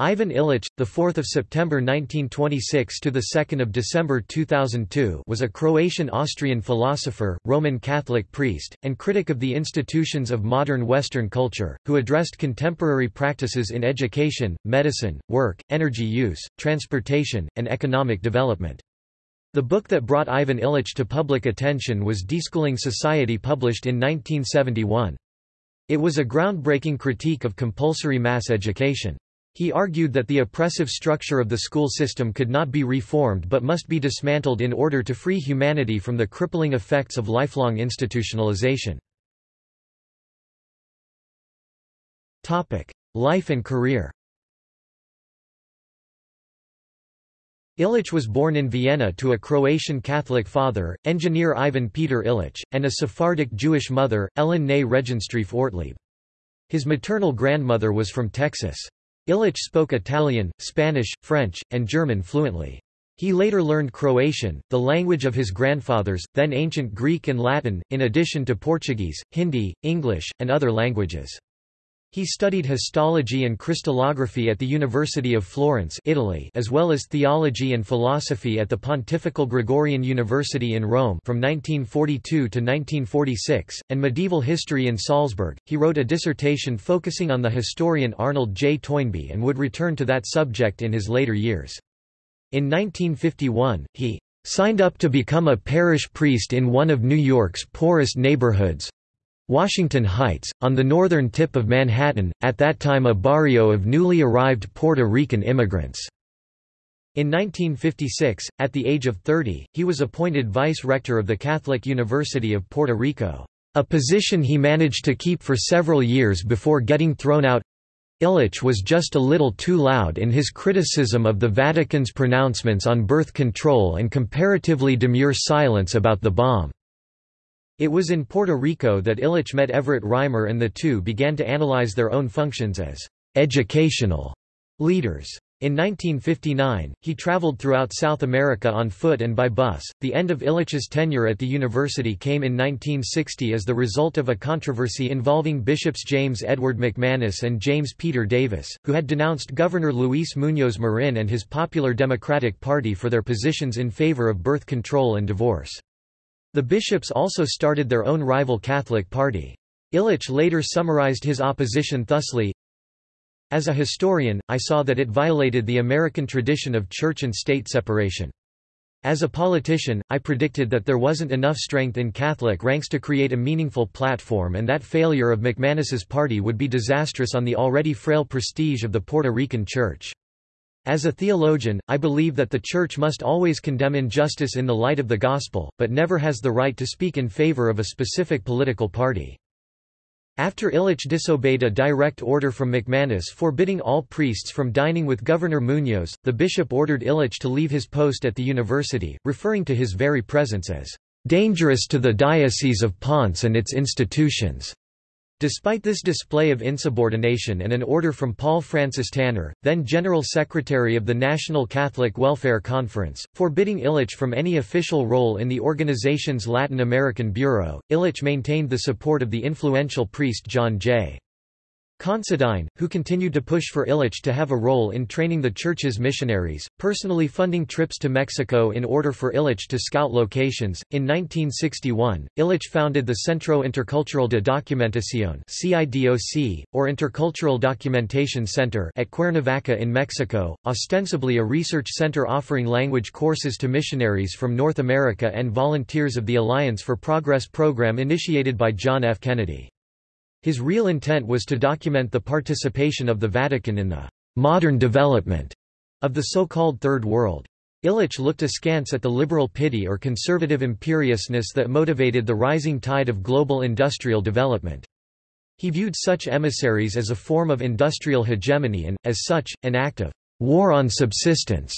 Ivan Illich, the 4th of September 1926 to the 2nd of December 2002, was a Croatian-Austrian philosopher, Roman Catholic priest, and critic of the institutions of modern Western culture, who addressed contemporary practices in education, medicine, work, energy use, transportation, and economic development. The book that brought Ivan Illich to public attention was Deschooling Society published in 1971. It was a groundbreaking critique of compulsory mass education. He argued that the oppressive structure of the school system could not be reformed but must be dismantled in order to free humanity from the crippling effects of lifelong institutionalization. Life and career Illich was born in Vienna to a Croatian Catholic father, engineer Ivan Peter Illich, and a Sephardic Jewish mother, Ellen Ney Regenstrief Ortlieb. His maternal grandmother was from Texas. Illich spoke Italian, Spanish, French, and German fluently. He later learned Croatian, the language of his grandfathers, then ancient Greek and Latin, in addition to Portuguese, Hindi, English, and other languages. He studied histology and crystallography at the University of Florence Italy as well as theology and philosophy at the Pontifical Gregorian University in Rome from 1942 to 1946, and medieval history in Salzburg. He wrote a dissertation focusing on the historian Arnold J. Toynbee and would return to that subject in his later years. In 1951, he signed up to become a parish priest in one of New York's poorest neighborhoods, Washington Heights, on the northern tip of Manhattan, at that time a barrio of newly arrived Puerto Rican immigrants. In 1956, at the age of 30, he was appointed vice-rector of the Catholic University of Puerto Rico, a position he managed to keep for several years before getting thrown out. Illich was just a little too loud in his criticism of the Vatican's pronouncements on birth control and comparatively demure silence about the bomb. It was in Puerto Rico that Illich met Everett Reimer and the two began to analyze their own functions as educational leaders. In 1959, he traveled throughout South America on foot and by bus. The end of Illich's tenure at the university came in 1960 as the result of a controversy involving Bishops James Edward McManus and James Peter Davis, who had denounced Governor Luis Muñoz Marin and his Popular Democratic Party for their positions in favor of birth control and divorce. The bishops also started their own rival Catholic party. Illich later summarized his opposition thusly, As a historian, I saw that it violated the American tradition of church and state separation. As a politician, I predicted that there wasn't enough strength in Catholic ranks to create a meaningful platform and that failure of McManus's party would be disastrous on the already frail prestige of the Puerto Rican Church. As a theologian, I believe that the Church must always condemn injustice in the light of the Gospel, but never has the right to speak in favor of a specific political party. After Illich disobeyed a direct order from McManus forbidding all priests from dining with Governor Munoz, the bishop ordered Illich to leave his post at the university, referring to his very presence as dangerous to the Diocese of Ponce and its institutions. Despite this display of insubordination and an order from Paul Francis Tanner, then General Secretary of the National Catholic Welfare Conference, forbidding Illich from any official role in the organization's Latin American Bureau, Illich maintained the support of the influential priest John J. Considine, who continued to push for Illich to have a role in training the church's missionaries, personally funding trips to Mexico in order for Illich to scout locations. In 1961, Illich founded the Centro Intercultural de Documentación (CIDOC), or Intercultural Documentation Center, at Cuernavaca in Mexico, ostensibly a research center offering language courses to missionaries from North America and volunteers of the Alliance for Progress program initiated by John F. Kennedy. His real intent was to document the participation of the Vatican in the modern development of the so-called Third World. Illich looked askance at the liberal pity or conservative imperiousness that motivated the rising tide of global industrial development. He viewed such emissaries as a form of industrial hegemony and, as such, an act of war on subsistence.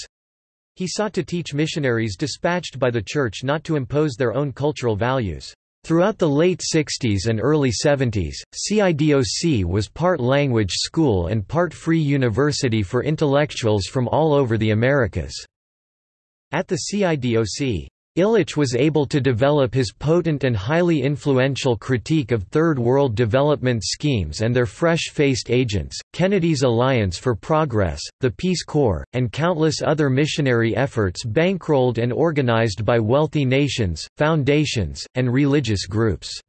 He sought to teach missionaries dispatched by the Church not to impose their own cultural values. Throughout the late 60s and early 70s, CIDOC was part language school and part free university for intellectuals from all over the Americas. At the CIDOC, Illich was able to develop his potent and highly influential critique of Third World development schemes and their fresh-faced agents, Kennedy's Alliance for Progress, the Peace Corps, and countless other missionary efforts bankrolled and organized by wealthy nations, foundations, and religious groups.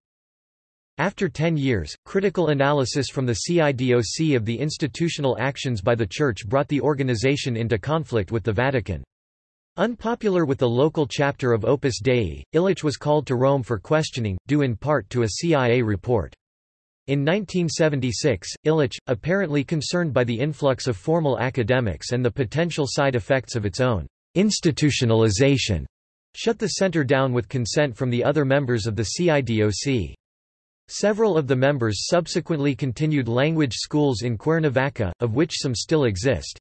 After ten years, critical analysis from the CIDOC of the institutional actions by the Church brought the organization into conflict with the Vatican. Unpopular with the local chapter of Opus Dei, Illich was called to Rome for questioning, due in part to a CIA report. In 1976, Illich, apparently concerned by the influx of formal academics and the potential side effects of its own institutionalization, shut the center down with consent from the other members of the CIDOC. Several of the members subsequently continued language schools in Cuernavaca, of which some still exist.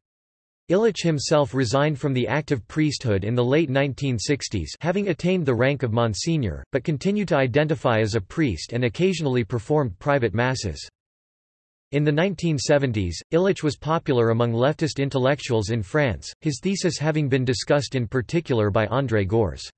Illich himself resigned from the active priesthood in the late 1960s having attained the rank of Monsignor, but continued to identify as a priest and occasionally performed private masses. In the 1970s, Illich was popular among leftist intellectuals in France, his thesis having been discussed in particular by André Gorz.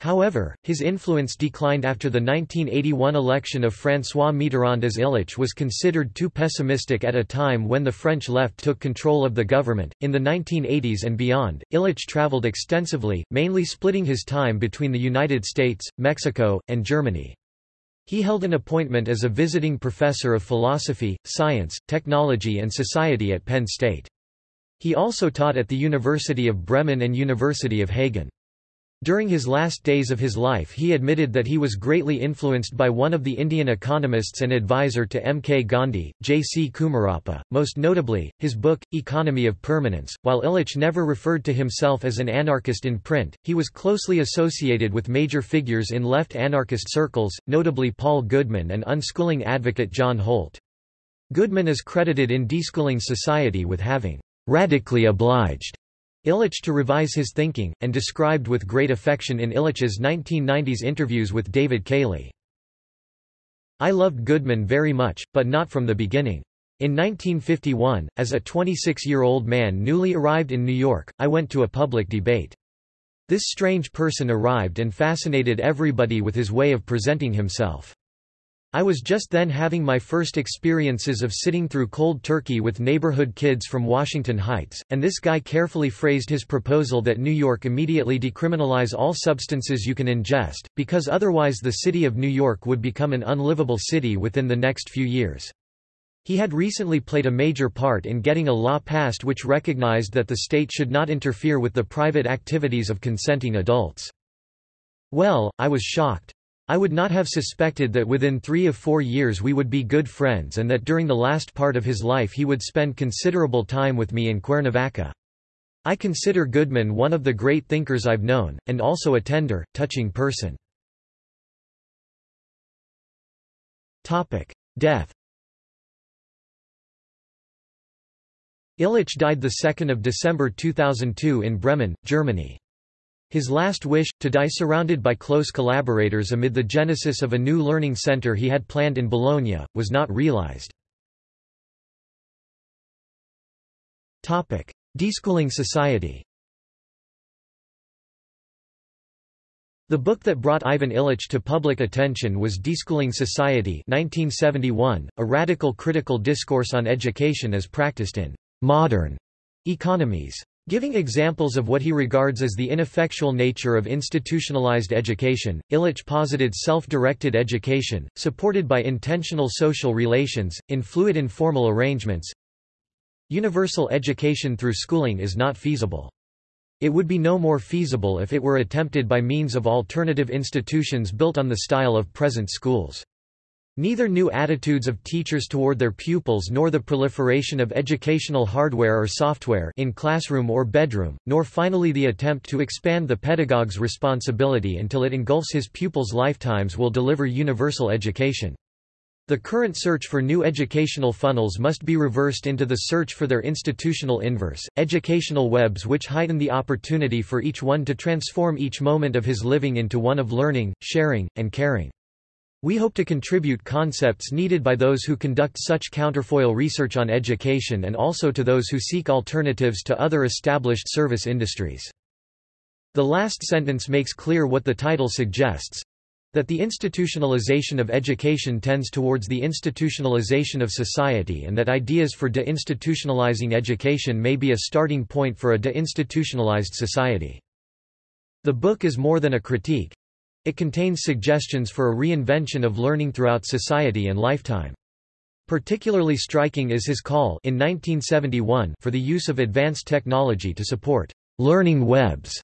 However, his influence declined after the 1981 election of François Mitterrand as Illich was considered too pessimistic at a time when the French left took control of the government. In the 1980s and beyond, Illich traveled extensively, mainly splitting his time between the United States, Mexico, and Germany. He held an appointment as a visiting professor of philosophy, science, technology and society at Penn State. He also taught at the University of Bremen and University of Hagen. During his last days of his life he admitted that he was greatly influenced by one of the Indian economists and advisor to M. K. Gandhi, J. C. Kumarappa, most notably, his book, Economy of Permanence. While Illich never referred to himself as an anarchist in print, he was closely associated with major figures in left anarchist circles, notably Paul Goodman and unschooling advocate John Holt. Goodman is credited in Deschooling Society with having radically obliged Illich to revise his thinking, and described with great affection in Illich's 1990s interviews with David Cayley. I loved Goodman very much, but not from the beginning. In 1951, as a 26-year-old man newly arrived in New York, I went to a public debate. This strange person arrived and fascinated everybody with his way of presenting himself. I was just then having my first experiences of sitting through cold turkey with neighborhood kids from Washington Heights, and this guy carefully phrased his proposal that New York immediately decriminalize all substances you can ingest, because otherwise the city of New York would become an unlivable city within the next few years. He had recently played a major part in getting a law passed which recognized that the state should not interfere with the private activities of consenting adults. Well, I was shocked. I would not have suspected that within three of four years we would be good friends and that during the last part of his life he would spend considerable time with me in Cuernavaca. I consider Goodman one of the great thinkers I've known, and also a tender, touching person. Death Illich died 2 December 2002 in Bremen, Germany. His last wish, to die surrounded by close collaborators amid the genesis of a new learning center he had planned in Bologna, was not realized. Deschooling Society The book that brought Ivan Illich to public attention was Deschooling Society 1971, a radical critical discourse on education as practiced in modern economies. Giving examples of what he regards as the ineffectual nature of institutionalized education, Illich posited self-directed education, supported by intentional social relations, in fluid informal arrangements. Universal education through schooling is not feasible. It would be no more feasible if it were attempted by means of alternative institutions built on the style of present schools. Neither new attitudes of teachers toward their pupils nor the proliferation of educational hardware or software in classroom or bedroom, nor finally the attempt to expand the pedagogue's responsibility until it engulfs his pupils' lifetimes will deliver universal education. The current search for new educational funnels must be reversed into the search for their institutional inverse, educational webs which heighten the opportunity for each one to transform each moment of his living into one of learning, sharing, and caring. We hope to contribute concepts needed by those who conduct such counterfoil research on education and also to those who seek alternatives to other established service industries. The last sentence makes clear what the title suggests, that the institutionalization of education tends towards the institutionalization of society and that ideas for deinstitutionalizing education may be a starting point for a deinstitutionalized society. The book is more than a critique. It contains suggestions for a reinvention of learning throughout society and lifetime. Particularly striking is his call in 1971 for the use of advanced technology to support learning webs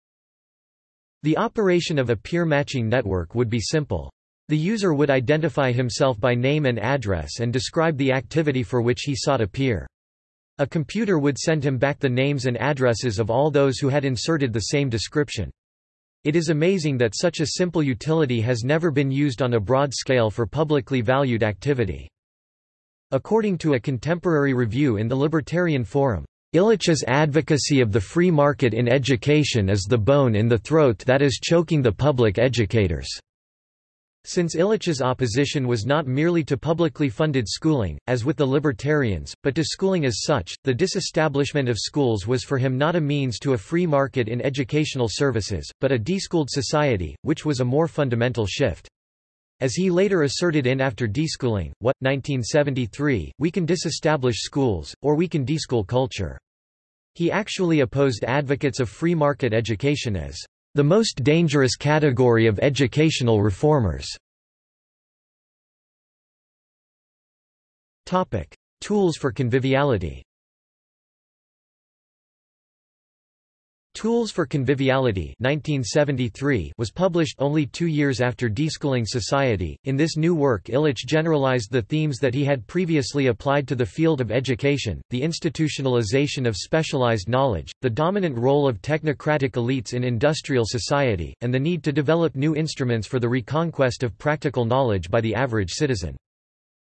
the operation of a peer matching network would be simple. The user would identify himself by name and address and describe the activity for which he sought a peer. A computer would send him back the names and addresses of all those who had inserted the same description. It is amazing that such a simple utility has never been used on a broad scale for publicly valued activity. According to a contemporary review in the Libertarian Forum, Illich's advocacy of the free market in education is the bone in the throat that is choking the public educators. Since Illich's opposition was not merely to publicly funded schooling, as with the libertarians, but to schooling as such, the disestablishment of schools was for him not a means to a free market in educational services, but a deschooled society, which was a more fundamental shift. As he later asserted in After Deschooling, what, 1973, we can disestablish schools, or we can deschool culture. He actually opposed advocates of free market education as the most dangerous category of educational reformers. Tools for conviviality Tools for Conviviality 1973 was published only two years after Deschooling Society. In this new work Illich generalized the themes that he had previously applied to the field of education, the institutionalization of specialized knowledge, the dominant role of technocratic elites in industrial society, and the need to develop new instruments for the reconquest of practical knowledge by the average citizen.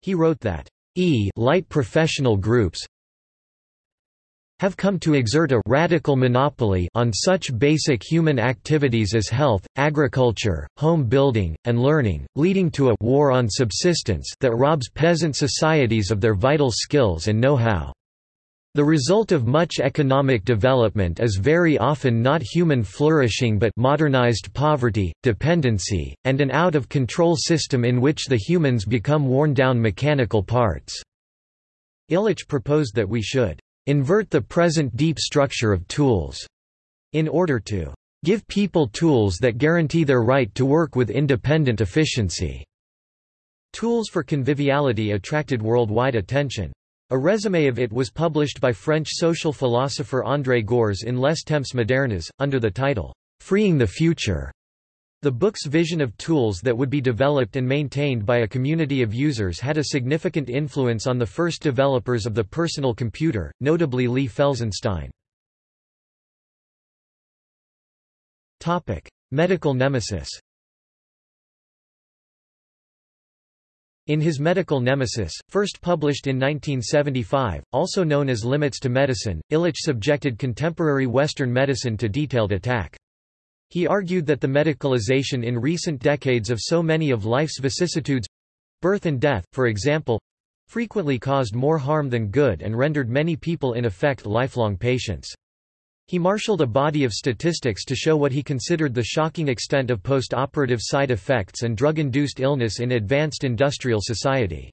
He wrote that E light professional groups, have come to exert a radical monopoly on such basic human activities as health, agriculture, home building, and learning, leading to a war on subsistence that robs peasant societies of their vital skills and know-how. The result of much economic development is very often not human flourishing but modernized poverty, dependency, and an out-of-control system in which the humans become worn-down mechanical parts." Illich proposed that we should invert the present deep structure of tools, in order to give people tools that guarantee their right to work with independent efficiency. Tools for Conviviality attracted worldwide attention. A résumé of it was published by French social philosopher André Gorz in Les Temps modernes, under the title, Freeing the Future. The book's vision of tools that would be developed and maintained by a community of users had a significant influence on the first developers of the personal computer, notably Lee Felsenstein. Medical nemesis In his Medical Nemesis, first published in 1975, also known as Limits to Medicine, Illich subjected contemporary Western medicine to detailed attack. He argued that the medicalization in recent decades of so many of life's vicissitudes—birth and death, for example—frequently caused more harm than good and rendered many people in effect lifelong patients. He marshaled a body of statistics to show what he considered the shocking extent of post-operative side effects and drug-induced illness in advanced industrial society.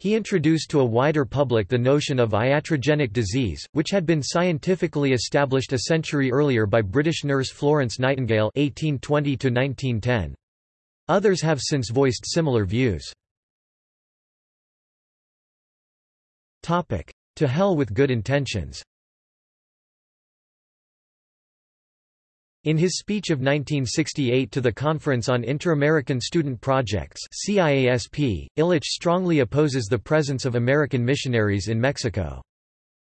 He introduced to a wider public the notion of iatrogenic disease, which had been scientifically established a century earlier by British nurse Florence Nightingale (1820–1910). Others have since voiced similar views. Topic: To hell with good intentions. In his speech of 1968 to the Conference on Inter-American Student Projects CIASP, Illich strongly opposes the presence of American missionaries in Mexico.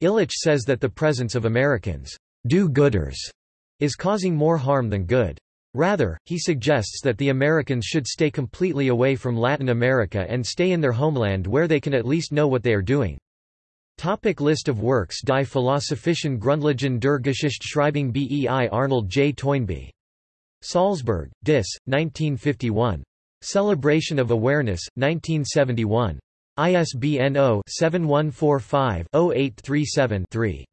Illich says that the presence of Americans do-gooders is causing more harm than good. Rather, he suggests that the Americans should stay completely away from Latin America and stay in their homeland where they can at least know what they are doing. Topic list of works Die Philosophischen Grundlagen der Geschichtsschreibung bei Arnold J. Toynbee. Salzburg, Dis, 1951. Celebration of Awareness, 1971. ISBN 0-7145-0837-3.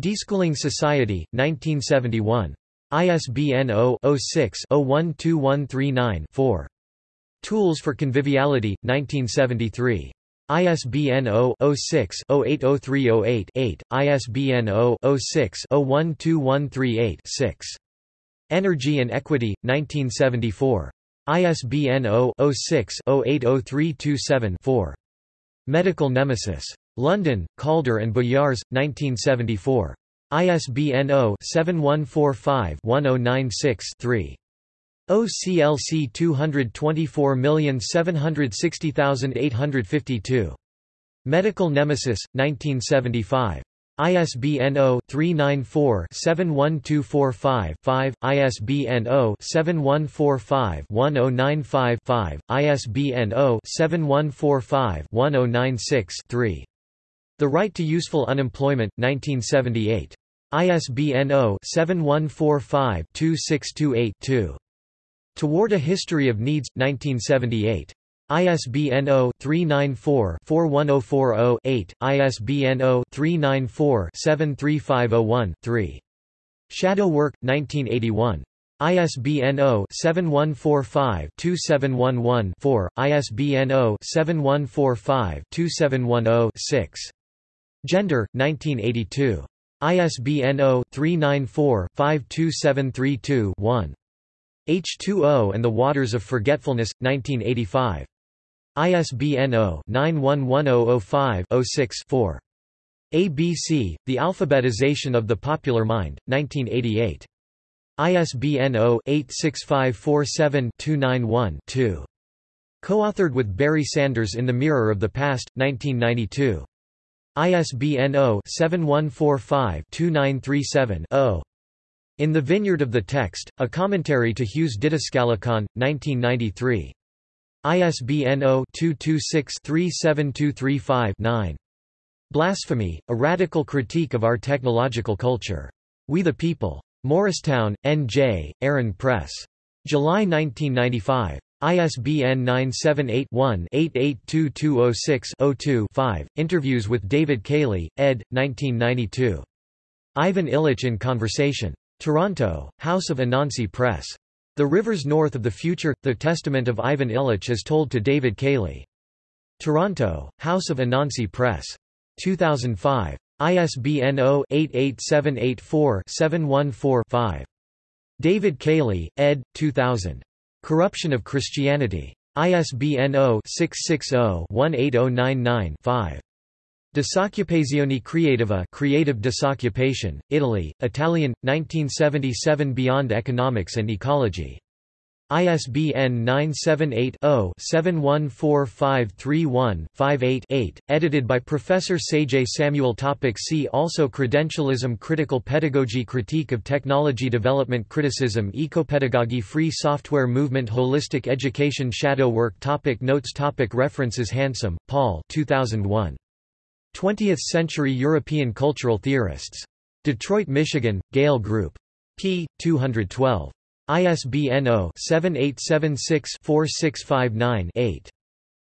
Deschooling Society, 1971. ISBN 0-06-012139-4. Tools for Conviviality, 1973. ISBN 0-06-080308-8, ISBN 0-06-012138-6. Energy and Equity, 1974. ISBN 0-06-080327-4. Medical Nemesis. London, Calder and Boyars, 1974. ISBN 0-7145-1096-3. OCLC 224760852. Medical Nemesis, 1975. ISBN 0-394-71245-5, ISBN 0-7145-1095-5, ISBN 0-7145-1096-3. The Right to Useful Unemployment, 1978. ISBN 0-7145-2628-2. Toward a History of Needs, 1978. ISBN 0-394-41040-8, ISBN 0-394-73501-3. Shadow Work, 1981. ISBN 0-7145-2711-4, ISBN 0-7145-2710-6. Gender, 1982. ISBN 0-394-52732-1. H2O and the Waters of Forgetfulness, 1985. ISBN 0-911005-06-4. ABC, The Alphabetization of the Popular Mind, 1988. ISBN 0-86547-291-2. Co-authored with Barry Sanders in The Mirror of the Past, 1992. ISBN 0-7145-2937-0. In the Vineyard of the Text, a commentary to Hugh's Didascalicon, 1993. ISBN 0-226-37235-9. Blasphemy, A Radical Critique of Our Technological Culture. We the People. Morristown, N.J., Aaron Press. July 1995. ISBN 978-1-882206-02-5. Interviews with David Cayley, ed. 1992. Ivan Illich in Conversation. Toronto, House of Anansi Press. The Rivers North of the Future – The Testament of Ivan Illich as told to David Cayley. Toronto, House of Anansi Press. 2005. ISBN 0-88784-714-5. David Cayley, ed. 2000. Corruption of Christianity. ISBN 0-660-18099-5. Disoccupazione creativa creative disoccupation, Italy, Italian, 1977 Beyond Economics and Ecology. ISBN 978-0-714531-58-8, edited by Professor Sajay Samuel Topic See also Credentialism Critical pedagogy Critique of technology Development Criticism Ecopedagogy Free software movement Holistic education Shadow work topic Notes topic References Hansom, Paul 2001. 20th-century European cultural theorists. Detroit, Michigan, Gale Group. p. 212. ISBN 0-7876-4659-8.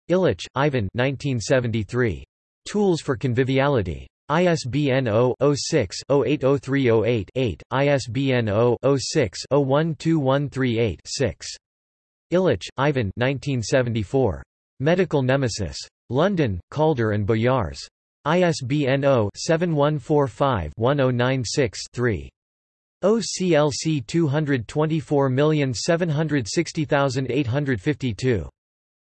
Illich, Ivan 1973. Tools for Conviviality. ISBN 0-06-080308-8, ISBN 0-06-012138-6. Illich, Ivan 1974. Medical Nemesis. London, Calder and Boyars. ISBN 0-7145-1096-3. OCLC 224760852.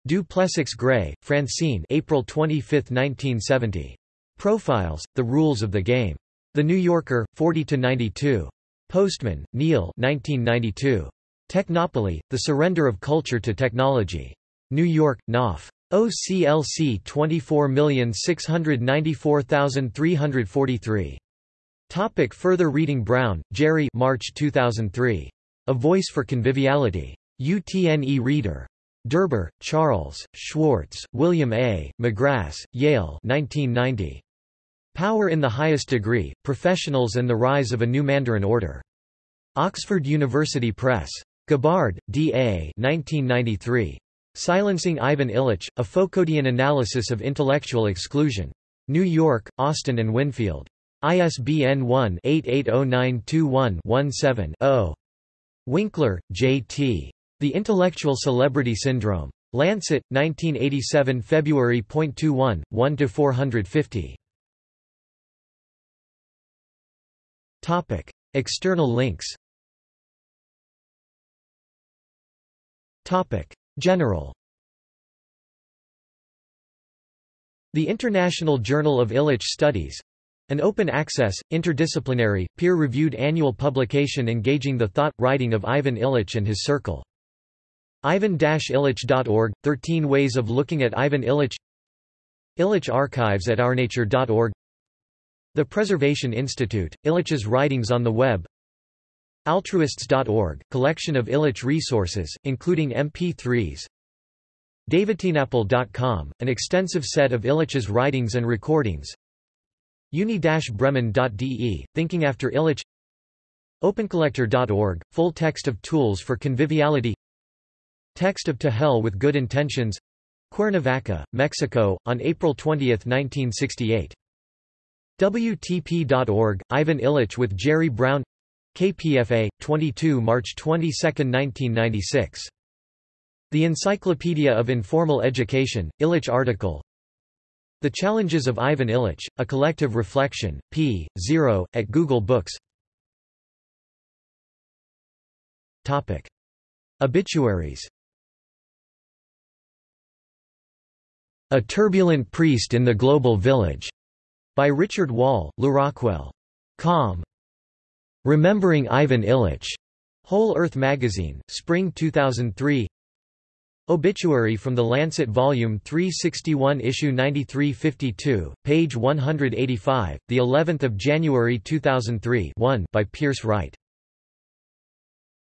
Du Plessix Gray, Francine April 25, 1970. Profiles, The Rules of the Game. The New Yorker, 40–92. Postman, Neil 1992. Technopoly, The Surrender of Culture to Technology. New York, Knopf. OCLC 24694343. Topic further reading Brown, Jerry March 2003. A Voice for Conviviality. UTNE Reader. Derber, Charles, Schwartz, William A., Magrass, Yale 1990. Power in the Highest Degree, Professionals and the Rise of a New Mandarin Order. Oxford University Press. Gabbard, D. A. 1993. Silencing Ivan Illich, A Foucauldian Analysis of Intellectual Exclusion. New York, Austin and Winfield. ISBN 1-880921-17-0. Winkler, J. T. The Intellectual Celebrity Syndrome. Lancet, 1987 February. 21, 1–450. External links General. The International Journal of Illich Studies an open-access, interdisciplinary, peer-reviewed annual publication engaging the thought, writing of Ivan Illich and his circle. Ivan-Illich.org – 13 ways of looking at Ivan Illich. Illich Archives at ournature.org The Preservation Institute – Illich's writings on the web Altruists.org – collection of Illich resources, including MP3s Davidtinapple.com – an extensive set of Illich's writings and recordings. Uni-Bremen.de, Thinking After Illich. OpenCollector.org, full text of tools for conviviality. Text of To Hell with Good Intentions. Cuernavaca, Mexico, on April 20, 1968. WTP.org, Ivan Illich with Jerry Brown KPFA, 22 March 22, 1996. The Encyclopedia of Informal Education, Illich article the Challenges of Ivan Illich, A Collective Reflection, p. 0, at Google Books Topic. Obituaries A Turbulent Priest in the Global Village, by Richard Wall, LewRockwell. Com. Remembering Ivan Illich, Whole Earth Magazine, Spring 2003 Obituary from the Lancet Volume 361 Issue 9352, page 185, the 11th of January 2003 1 by Pearce Wright